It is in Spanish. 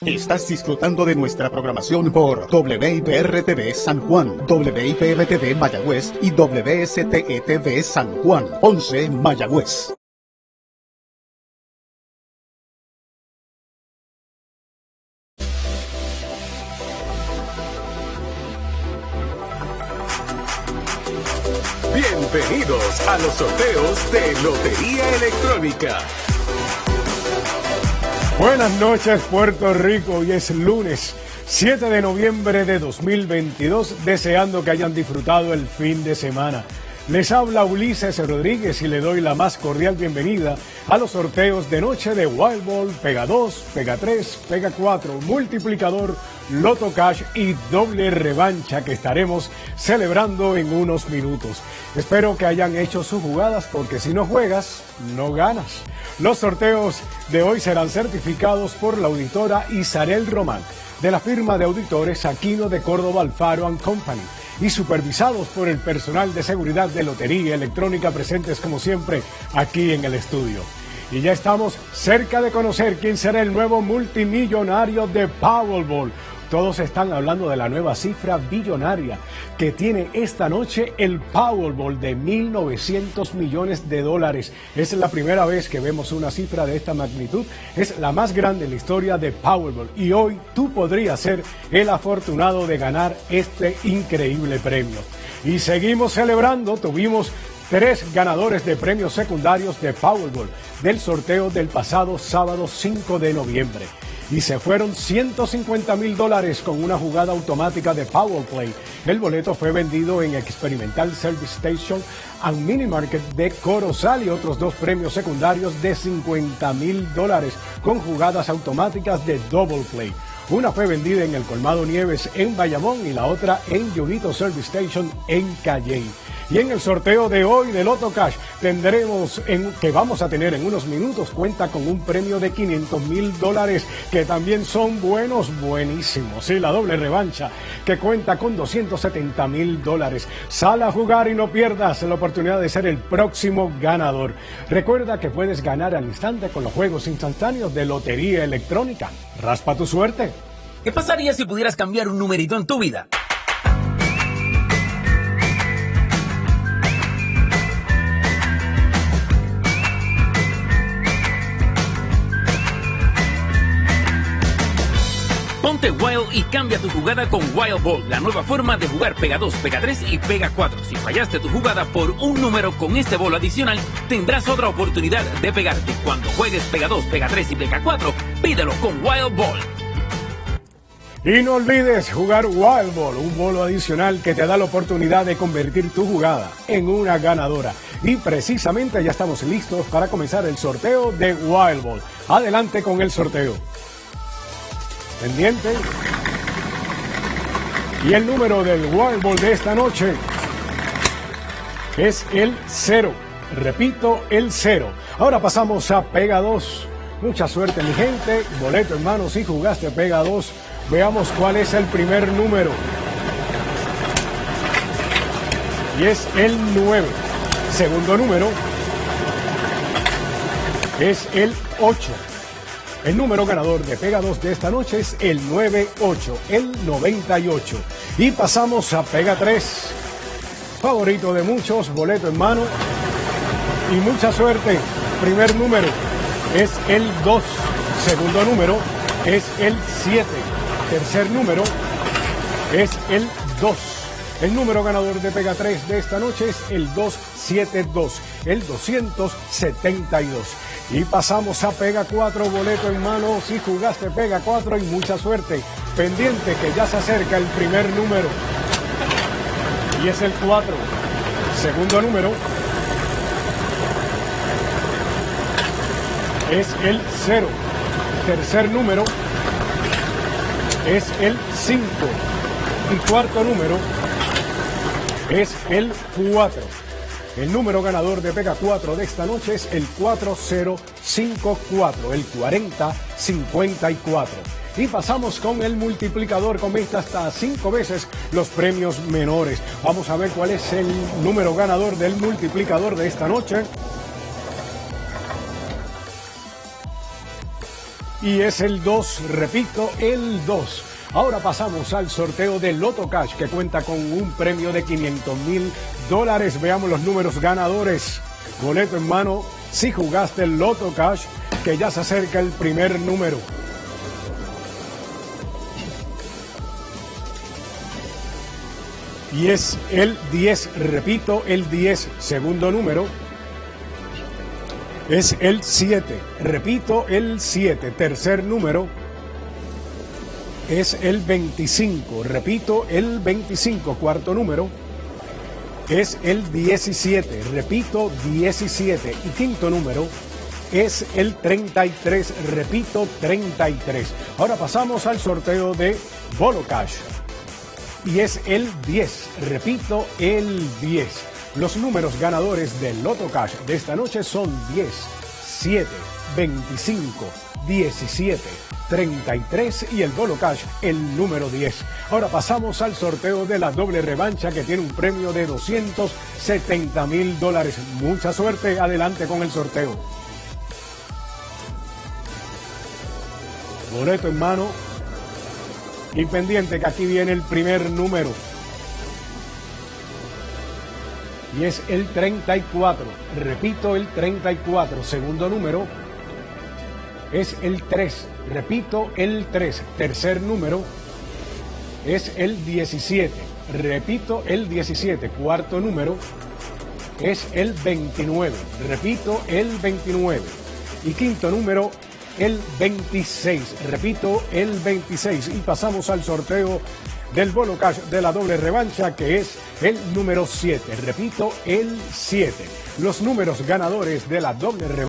Estás disfrutando de nuestra programación por WIPR-TV San Juan, WIPR-TV Mayagüez y WSTETV San Juan, 11 Mayagüez. Bienvenidos a los sorteos de Lotería Electrónica. Buenas noches Puerto Rico, hoy es lunes 7 de noviembre de 2022, deseando que hayan disfrutado el fin de semana. Les habla Ulises Rodríguez y le doy la más cordial bienvenida a los sorteos de noche de Wild Ball, Pega 2, Pega 3, Pega 4, Multiplicador, Loto Cash y Doble Revancha que estaremos celebrando en unos minutos. Espero que hayan hecho sus jugadas porque si no juegas, no ganas. Los sorteos de hoy serán certificados por la auditora Isarel Román de la firma de auditores Aquino de Córdoba Alfaro Company y supervisados por el personal de seguridad de Lotería Electrónica presentes como siempre aquí en el estudio. Y ya estamos cerca de conocer quién será el nuevo multimillonario de Powerball todos están hablando de la nueva cifra billonaria que tiene esta noche el Powerball de 1.900 millones de dólares. Es la primera vez que vemos una cifra de esta magnitud. Es la más grande en la historia de Powerball. Y hoy tú podrías ser el afortunado de ganar este increíble premio. Y seguimos celebrando. Tuvimos tres ganadores de premios secundarios de Powerball del sorteo del pasado sábado 5 de noviembre y se fueron 150 mil dólares con una jugada automática de Powerplay. El boleto fue vendido en Experimental Service Station and Mini Market de Corozal y otros dos premios secundarios de 50 mil dólares con jugadas automáticas de Double Play. Una fue vendida en el Colmado Nieves en Bayamón y la otra en Yudito Service Station en Cayenne. Y en el sorteo de hoy de Loto Cash tendremos en, que vamos a tener en unos minutos cuenta con un premio de 500 mil dólares que también son buenos, buenísimos. Y la doble revancha que cuenta con 270 mil dólares. Sal a jugar y no pierdas la oportunidad de ser el próximo ganador. Recuerda que puedes ganar al instante con los juegos instantáneos de Lotería Electrónica. Raspa tu suerte. ¿Qué pasaría si pudieras cambiar un numerito en tu vida? Ponte Wild y cambia tu jugada con Wild Ball, la nueva forma de jugar Pega 2, Pega 3 y Pega 4. Si fallaste tu jugada por un número con este bolo adicional, tendrás otra oportunidad de pegarte. Cuando juegues Pega 2, Pega 3 y Pega 4, pídelo con Wild Ball. Y no olvides jugar Wild Ball, un bolo adicional que te da la oportunidad de convertir tu jugada en una ganadora. Y precisamente ya estamos listos para comenzar el sorteo de Wild Ball. Adelante con el sorteo pendiente. Y el número del Wild Ball de esta noche es el 0. Repito, el 0. Ahora pasamos a Pega 2. Mucha suerte, mi gente. Boleto en mano si jugaste Pega 2. Veamos cuál es el primer número. Y es el 9. Segundo número es el 8. El número ganador de Pega 2 de esta noche es el 98, el 98. Y pasamos a Pega 3. Favorito de muchos, boleto en mano. Y mucha suerte. Primer número es el 2. Segundo número es el 7. Tercer número es el 2. El número ganador de Pega 3 de esta noche es el 272, el 272. Y pasamos a Pega 4, boleto en mano. Si jugaste Pega 4 y mucha suerte. Pendiente que ya se acerca el primer número. Y es el 4. Segundo número. Es el 0. Tercer número. Es el 5. Y cuarto número. Es el 4. El número ganador de Pega 4 de esta noche es el 4054, el 4054. Y pasamos con el multiplicador con vista hasta 5 veces los premios menores. Vamos a ver cuál es el número ganador del multiplicador de esta noche. y es el 2, repito, el 2. Ahora pasamos al sorteo de Loto Cash que cuenta con un premio de 500 mil dólares. Veamos los números ganadores. Boleto en mano si jugaste el Loto Cash que ya se acerca el primer número. Y es el 10, repito, el 10, segundo número. Es el 7, repito, el 7, tercer número. Es el 25, repito, el 25, cuarto número. Es el 17, repito, 17. Y quinto número es el 33, repito, 33. Ahora pasamos al sorteo de Bolo Cash. Y es el 10, repito, el 10. Los números ganadores del Loto Cash de esta noche son 10, 7, 25, 17, 33 y el Bolo Cash, el número 10. Ahora pasamos al sorteo de la doble revancha que tiene un premio de 270 mil dólares. Mucha suerte, adelante con el sorteo. Boleto en mano. Y pendiente que aquí viene el primer número. Y es el 34. Repito, el 34. Segundo número es el 3. Repito, el 3. Tercer número es el 17. Repito, el 17. Cuarto número es el 29. Repito, el 29. Y quinto número el 26. Repito, el 26. Y pasamos al sorteo del bono cash de la doble revancha, que es el número 7. Repito, el 7. Los números ganadores de la doble revancha.